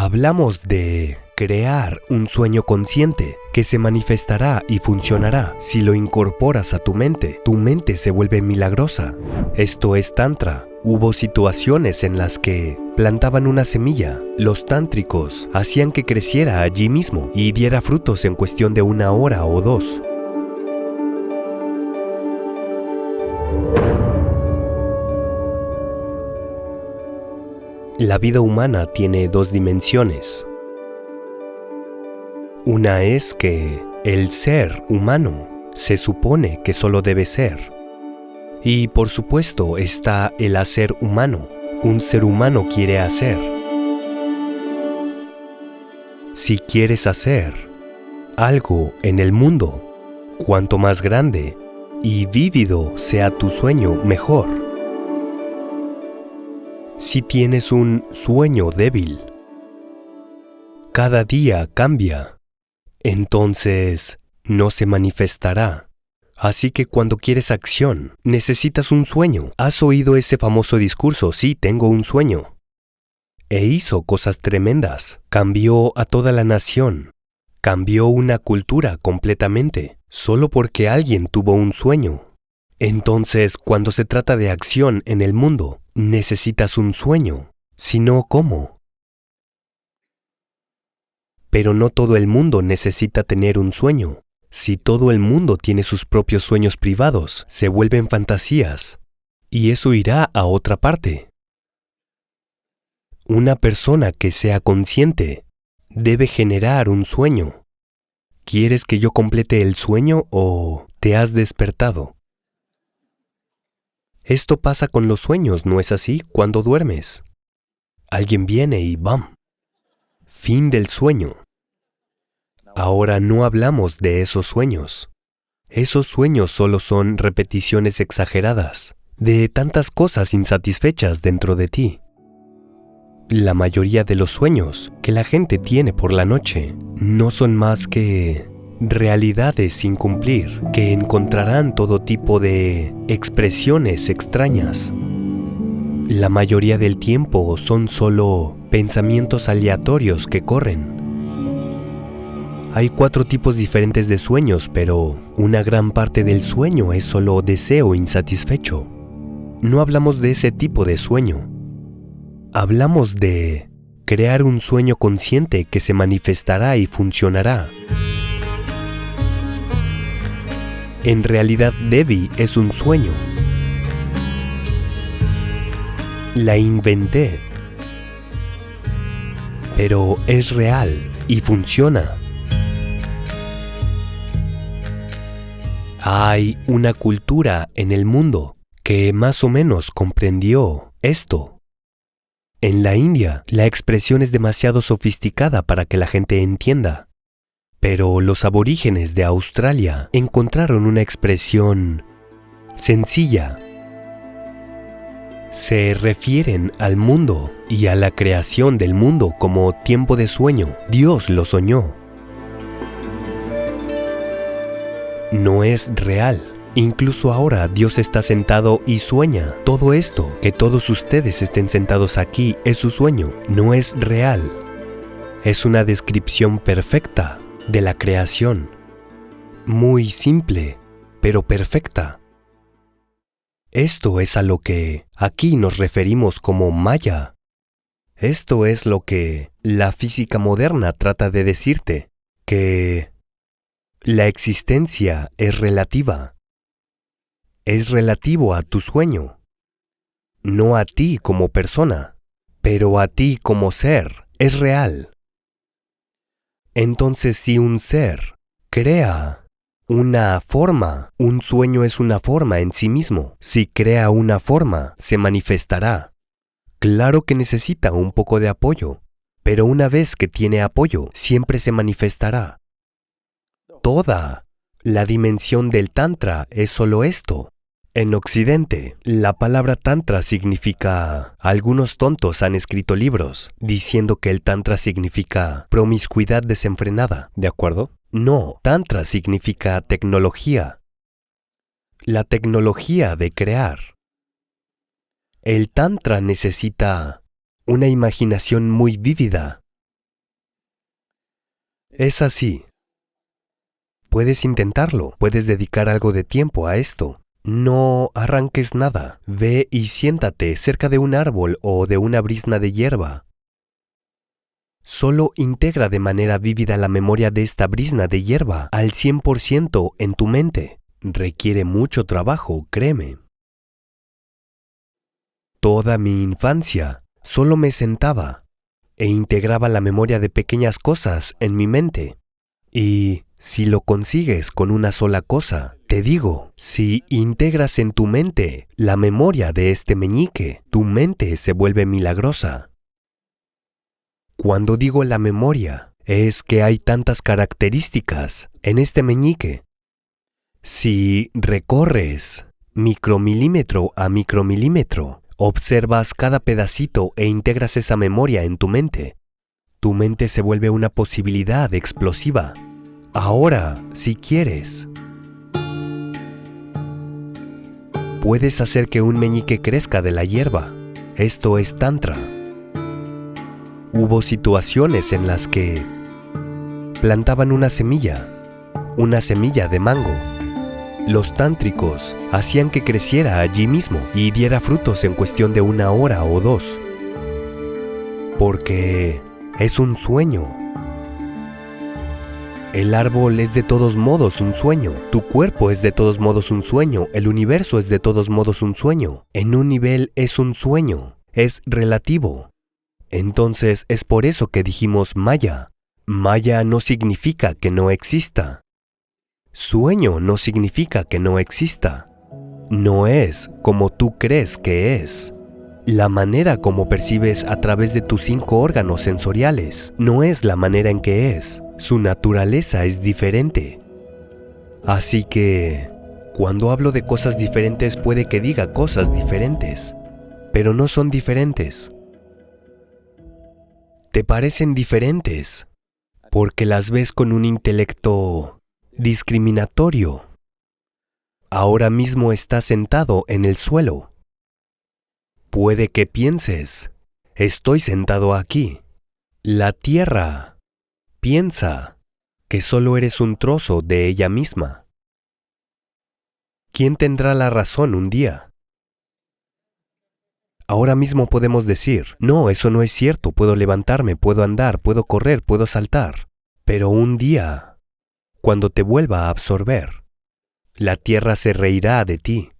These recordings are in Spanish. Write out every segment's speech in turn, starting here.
Hablamos de crear un sueño consciente que se manifestará y funcionará. Si lo incorporas a tu mente, tu mente se vuelve milagrosa. Esto es Tantra. Hubo situaciones en las que plantaban una semilla. Los tántricos hacían que creciera allí mismo y diera frutos en cuestión de una hora o dos. La vida humana tiene dos dimensiones. Una es que el ser humano se supone que solo debe ser. Y por supuesto está el hacer humano. Un ser humano quiere hacer. Si quieres hacer algo en el mundo, cuanto más grande y vívido sea tu sueño, mejor. Si tienes un sueño débil, cada día cambia, entonces no se manifestará. Así que cuando quieres acción, necesitas un sueño. ¿Has oído ese famoso discurso? Sí, tengo un sueño. E hizo cosas tremendas. Cambió a toda la nación. Cambió una cultura completamente, solo porque alguien tuvo un sueño. Entonces, cuando se trata de acción en el mundo, necesitas un sueño, si no, ¿cómo? Pero no todo el mundo necesita tener un sueño. Si todo el mundo tiene sus propios sueños privados, se vuelven fantasías, y eso irá a otra parte. Una persona que sea consciente debe generar un sueño. ¿Quieres que yo complete el sueño o te has despertado? Esto pasa con los sueños, ¿no es así? Cuando duermes. Alguien viene y ¡bam! Fin del sueño. Ahora no hablamos de esos sueños. Esos sueños solo son repeticiones exageradas de tantas cosas insatisfechas dentro de ti. La mayoría de los sueños que la gente tiene por la noche no son más que realidades sin cumplir que encontrarán todo tipo de expresiones extrañas. La mayoría del tiempo son solo pensamientos aleatorios que corren. Hay cuatro tipos diferentes de sueños, pero una gran parte del sueño es solo deseo insatisfecho. No hablamos de ese tipo de sueño. Hablamos de crear un sueño consciente que se manifestará y funcionará. En realidad Debbie es un sueño. La inventé. Pero es real y funciona. Hay una cultura en el mundo que más o menos comprendió esto. En la India, la expresión es demasiado sofisticada para que la gente entienda. Pero los aborígenes de Australia encontraron una expresión sencilla. Se refieren al mundo y a la creación del mundo como tiempo de sueño. Dios lo soñó. No es real. Incluso ahora Dios está sentado y sueña. Todo esto, que todos ustedes estén sentados aquí, es su sueño. No es real. Es una descripción perfecta de la creación, muy simple, pero perfecta. Esto es a lo que aquí nos referimos como Maya. Esto es lo que la física moderna trata de decirte, que la existencia es relativa. Es relativo a tu sueño, no a ti como persona, pero a ti como ser, es real. Entonces si un ser crea una forma, un sueño es una forma en sí mismo. Si crea una forma, se manifestará. Claro que necesita un poco de apoyo, pero una vez que tiene apoyo, siempre se manifestará. Toda la dimensión del Tantra es solo esto. En Occidente, la palabra Tantra significa... Algunos tontos han escrito libros diciendo que el Tantra significa promiscuidad desenfrenada, ¿de acuerdo? No, Tantra significa tecnología. La tecnología de crear. El Tantra necesita una imaginación muy vívida, Es así. Puedes intentarlo, puedes dedicar algo de tiempo a esto. No arranques nada. Ve y siéntate cerca de un árbol o de una brisna de hierba. Solo integra de manera vívida la memoria de esta brisna de hierba al 100% en tu mente. Requiere mucho trabajo, créeme. Toda mi infancia solo me sentaba e integraba la memoria de pequeñas cosas en mi mente. Y si lo consigues con una sola cosa, te digo, si integras en tu mente la memoria de este meñique, tu mente se vuelve milagrosa. Cuando digo la memoria, es que hay tantas características en este meñique. Si recorres micromilímetro a micromilímetro Observas cada pedacito e integras esa memoria en tu mente. Tu mente se vuelve una posibilidad explosiva. Ahora, si quieres, puedes hacer que un meñique crezca de la hierba. Esto es tantra. Hubo situaciones en las que plantaban una semilla, una semilla de mango los tántricos hacían que creciera allí mismo y diera frutos en cuestión de una hora o dos. Porque es un sueño. El árbol es de todos modos un sueño, tu cuerpo es de todos modos un sueño, el universo es de todos modos un sueño. En un nivel es un sueño, es relativo. Entonces es por eso que dijimos Maya. Maya no significa que no exista. Sueño no significa que no exista. No es como tú crees que es. La manera como percibes a través de tus cinco órganos sensoriales no es la manera en que es. Su naturaleza es diferente. Así que, cuando hablo de cosas diferentes puede que diga cosas diferentes, pero no son diferentes. Te parecen diferentes porque las ves con un intelecto discriminatorio. Ahora mismo estás sentado en el suelo. Puede que pienses, estoy sentado aquí. La tierra piensa que solo eres un trozo de ella misma. ¿Quién tendrá la razón un día? Ahora mismo podemos decir, no, eso no es cierto, puedo levantarme, puedo andar, puedo correr, puedo saltar. Pero un día cuando te vuelva a absorber, la tierra se reirá de ti.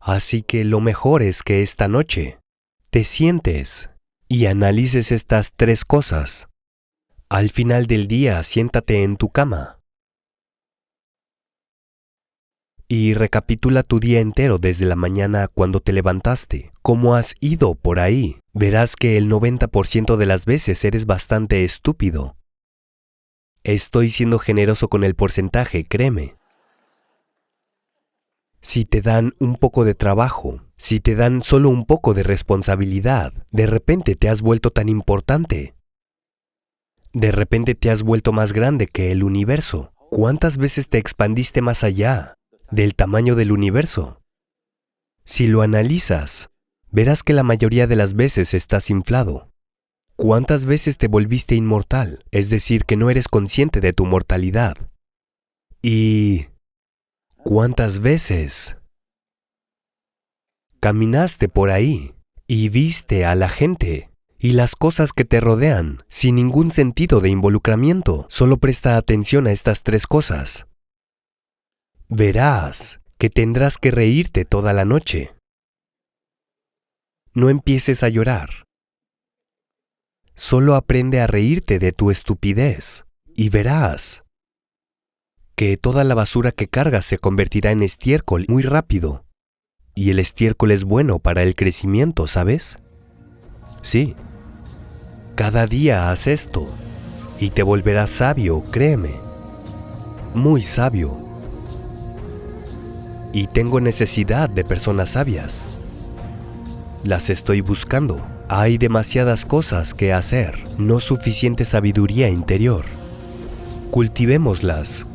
Así que lo mejor es que esta noche te sientes y analices estas tres cosas. Al final del día siéntate en tu cama y recapitula tu día entero desde la mañana cuando te levantaste, cómo has ido por ahí. Verás que el 90% de las veces eres bastante estúpido Estoy siendo generoso con el porcentaje, créeme. Si te dan un poco de trabajo, si te dan solo un poco de responsabilidad, de repente te has vuelto tan importante. De repente te has vuelto más grande que el universo. ¿Cuántas veces te expandiste más allá del tamaño del universo? Si lo analizas, verás que la mayoría de las veces estás inflado. ¿Cuántas veces te volviste inmortal? Es decir, que no eres consciente de tu mortalidad. ¿Y cuántas veces caminaste por ahí y viste a la gente y las cosas que te rodean sin ningún sentido de involucramiento? Solo presta atención a estas tres cosas. Verás que tendrás que reírte toda la noche. No empieces a llorar. Solo aprende a reírte de tu estupidez y verás que toda la basura que cargas se convertirá en estiércol muy rápido. Y el estiércol es bueno para el crecimiento, ¿sabes? Sí. Cada día haz esto y te volverás sabio, créeme. Muy sabio. Y tengo necesidad de personas sabias. Las estoy buscando. Hay demasiadas cosas que hacer, no suficiente sabiduría interior. Cultivémoslas